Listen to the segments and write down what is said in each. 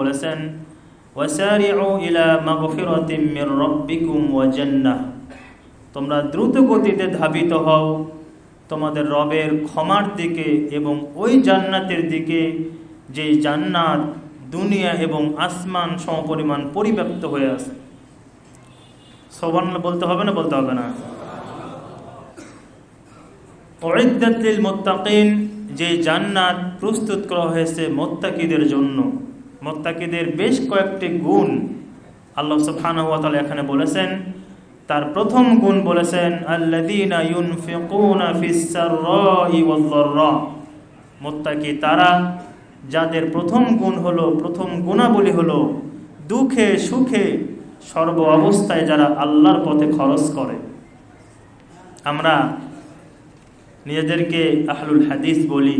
বলেছেন তোমরা দ্রুত গতিতে ধাবিত হও, তোমাদের রবের ক্ষমার দিকে এবং ওই জান্নাতের দিকে যে জান্নাত দুনিয়া এবং আসমান সমপরিমাণ পরিব্যাপ্ত হয়ে আছে। সবান বলতে হবে না, বলতে হবে না। অরিদ্দাতিল মোত্তাকিন, যে জান্নাত প্রস্তুত করা হয়েছে মোত্তাকিদের জন্য। মোত্তাকিদের বেশ কয়েকটি গুণ আল্লাহ ওয়া এখানে বলেছেন। তার প্রথম গুণ বলেছেন মোত্তাকি তারা যাদের প্রথম গুণ হলো, প্রথম গুণাবলী হলো দুঃখে সুখে সর্ব অবস্থায় যারা আল্লাহর পথে খরচ করে। আমরা নিজেদেরকে আহলুল হাদিস বলি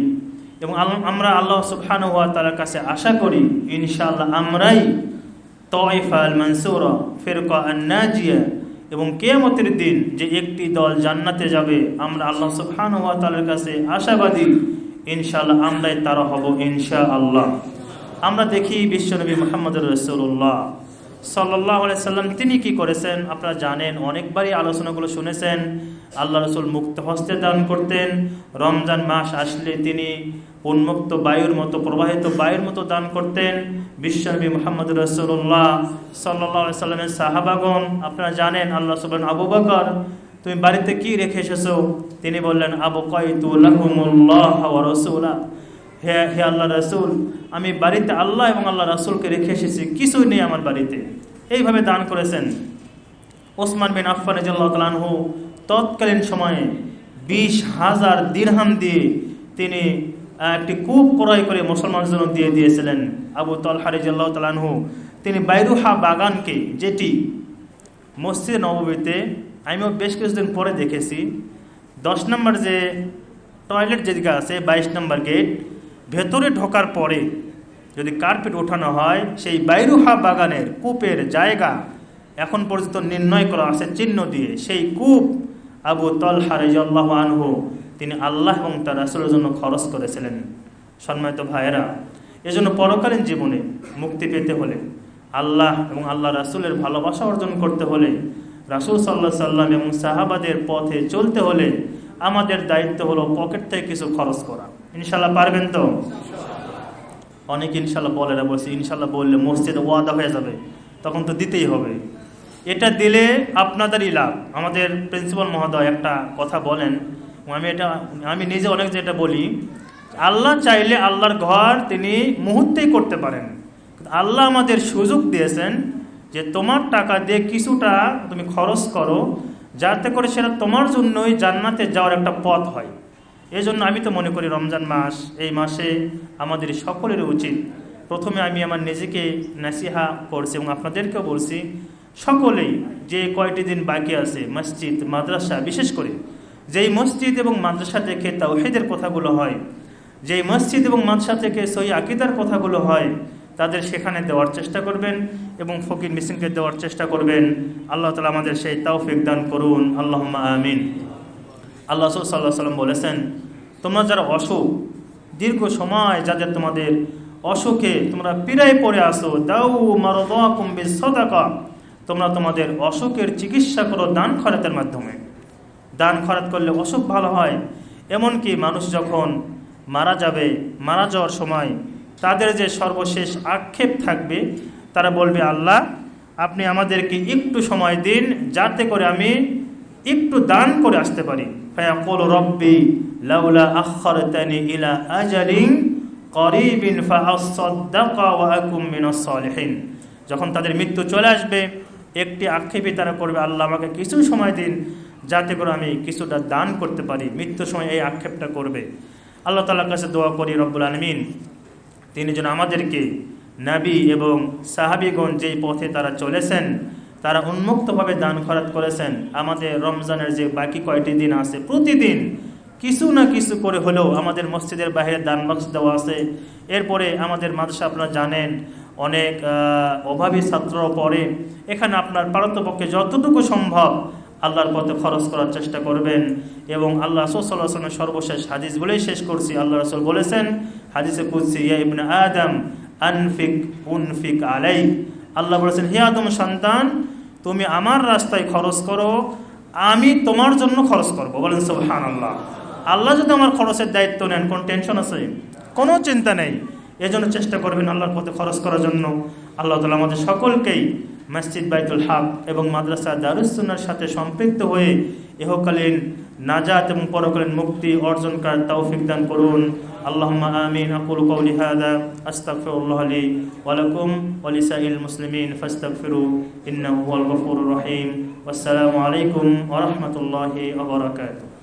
এবং আমরা আল্লাহ সুবহানাহু ওয়া তাআলার কাছে আশা করি, ইনশাআল্লাহ আমরাই তয়ফা আল মানসুরা ফিরকা আন নাজিয়া এবং কেয়ামতের দিন যে একটি দল জান্নাতে যাবে, আমরা আল্লাহ সুবহানাহু ওয়া তাআলার কাছে আশাবাদী, ইনশাআল্লাহ আমরাই তারা হব, ইনশাআল্লাহ। আমরা দেখি বিশ্বনবী মুহাম্মদ রাসূলুল্লাহ। সাল্লাহ সাল্লাম, তিনি কি করেছেন? আপনারা জানেন, অনেকবারই আলোচনাগুলো শুনেছেন। আল্লাহ রসুল মুক্ত হস্তে দান করতেন। রমজান মাস আসলে তিনি উন্মুক্ত বায়ুর মতো, প্রবাহিত বায়ুর মতো দান করতেন। বিশ্বনবী মোহাম্মদ রসুল্লাহ সাল্লাহ সাল্লামের সাহাবাগন আপনারা জানেন, আল্লাহ সুবান আবু বকর, তুমি বাড়িতে কি রেখে এসেছ? তিনি বললেন, আবু কয়তুল্লাহ রসুল্লাহ হে হে আল্লাহ রসুল, আমি বাড়িতে আল্লাহ এবং আল্লাহ রাসুলকে রেখে এসেছি, কিছুই নেই আমার বাড়িতে। এইভাবে দান করেছেন। ওসমান বিন আফফান তালানহু তৎকালীন সময়ে বিশ হাজার দিরহাম দিয়ে তিনি একটি কূপ ক্রয় করে মুসলমানের জন্য দিয়ে দিয়েছিলেন। আবু তলহারিজাল্লাহ তালানহু তিনি বাইরুহা বাগানকে, যেটি মসজিদ নবমীতে আমিও বেশ কিছুদিন পরে দেখেছি, দশ নম্বর যে টয়লেট যেদিকে আছে, বাইশ নম্বর গেট ভেতরে ঢোকার পরে যদি কার্পেট ওঠানো হয়, সেই বাইরুহা বাগানের কূপের জায়গা এখন পর্যন্ত নির্ণয় করা আছে চিহ্ন দিয়ে। সেই কূপ আবু তলহারিজাল্লাহ আনহু, তিনি আল্লাহ এবং তার রাসুলের জন্য খরচ করেছিলেন। সম্মানিত ভাইয়েরা, এজন্য পরকালীন জীবনে মুক্তি পেতে হলে, আল্লাহ এবং আল্লাহ রাসুলের ভালোবাসা অর্জন করতে হলে, রাসুল সাল্লাহ সাল্লাম এবং সাহাবাদের পথে চলতে হলে, আমাদের দায়িত্ব হলো পকেট থেকে কিছু খরচ করা। ইনশাল্লাহ পারবেন তো? অনেক ইনশাল্লাহ বলে না, বলছি ইনশাল্লাহ বললে মসজিদে ওয়াদা হয়ে যাবে, তখন তো দিতেই হবে। এটা দিলে আপনাদেরই লাভ। আমাদের প্রিন্সিপাল মহোদয় একটা কথা বলেন, আমি এটা, আমি নিজে অনেক যেটা বলি, আল্লাহ চাইলে আল্লাহর ঘর তিনি মুহূর্তেই করতে পারেন। আল্লাহ আমাদের সুযোগ দিয়েছেন যে তোমার টাকা দিয়ে কিছুটা তুমি খরচ করো, যাতে করে সেটা তোমার জন্যই জান্নাতে যাওয়ার একটা পথ হয়। এই জন্য আমি তো মনে করি রমজান মাস, এই মাসে আমাদের সকলের উচিত। প্রথমে আমি আমার নিজেকে নাসিহা করছি এবং আপনাদেরকেও বলছি, সকলেই যে কয়টি দিন বাকি আছে, মসজিদ, মাদ্রাসা, বিশেষ করে যেই মসজিদ এবং মাদ্রাসা থেকে তাওহেদের কথাগুলো হয়, যেই মসজিদ এবং মাদ্রাসা থেকে সই আকিদার কথাগুলো হয়, তাদের সেখানে দেওয়ার চেষ্টা করবেন এবং ফকির মিসিংকে দেওয়ার চেষ্টা করবেন। আল্লাহ তালা আমাদের সেই তৌফিক দান করুন। আল্লাহ আমিন। আল্লাহ সাল্লাহ সাল্লাম বলেছেন, তোমরা যারা অসুখ, দীর্ঘ সময় যাদের তোমাদের অসুখে তোমরা পীড়ায় পড়ে আসো, দাউ মারো কুম্বি সদাকা তোমরা তোমাদের অসুখের চিকিৎসা করো দান খরাতের মাধ্যমে। দান খরাত করলে অসুখ ভালো হয়। এমনকি মানুষ যখন মারা যাবে, মারা যাওয়ার সময় তাদের যে সর্বশেষ আক্ষেপ থাকবে, তারা বলবে, আল্লাহ, আপনি আমাদেরকে একটু সময় দিন, যাতে করে আমি একটু দান করে আসতে পারি। রব্বি লাউলা আখরতানি ইলা আজালিন করিবিন ফাআসাদদাকা ওয়া আকুম মিনাস সালিহিন যখন তাদের মৃত্যু চলে আসবে, একটি আক্ষেপই তারা করবে, আল্লাহ আমাকে কিছু সময় দিন যাতে করে আমি কিছুটা দান করতে পারি। মৃত্যুর সময় এই আক্ষেপটা করবে। আল্লাহ তালার কাছে দোয়া করি, রব্বুল আলমিন, তিনি যেন আমাদেরকে নাবি এবং সাহাবিগণ যেই পথে তারা চলেছেন তারা উন্মুক্তভাবে দান খরাত করেছেন। আমাদের রমজানের যে বাকি কয়টি দিন আছে, প্রতিদিন কিছু না কিছু করে হলেও আমাদের মসজিদের বাইরে দান বাক্স দেওয়া আছে। এরপরে আমাদের মাদ্রাসা আপনারা জানেন, অনেক অভাবী ছাত্র পড়ে। এখানে আপনার পারতপক্ষে যতটুকু সম্ভব আল্লাহর পথে খরচ করার চেষ্টা করবেন এবং আল্লাহ আসলামের সর্বশেষ হাদিস বলেই শেষ করছি। আল্লাহ রসুল বলেছেন, হাদিসে ইবনে আদম, আনফিক, উনফিক আলাই আল্লাহ বলেছেন, হে আদম সন্তান তুমি আমার রাস্তায় খরচ করো, আমি তোমার জন্য খরচ করব। বলেন সোহান আল্লাহ আল্লাহ যদি আমার খরচের দায়িত্ব নেন, কোন টেনশন আছে? কোনো চিন্তা নেই। এজন্য চেষ্টা করবেন আল্লাহর পথে খরচ করার জন্য। আল্লাহ তালা আমাদের সকলকেই মসজিদ বাইতুল হক এবং মাদ্রাসা দারুসুন্নার সাথে সম্পৃক্ত হয়ে ইহকালীন নাজাত এবং পরকালীন মুক্তি অর্জন করার তৌফিক দান করুন। اللهم آمين. أقول قولي هذا. أستغفر الله لي ولكم ولسائر المسلمين فاستغفروا إنه هو الغفور الرحيم. والسلام عليكم ورحمة الله وبركاته.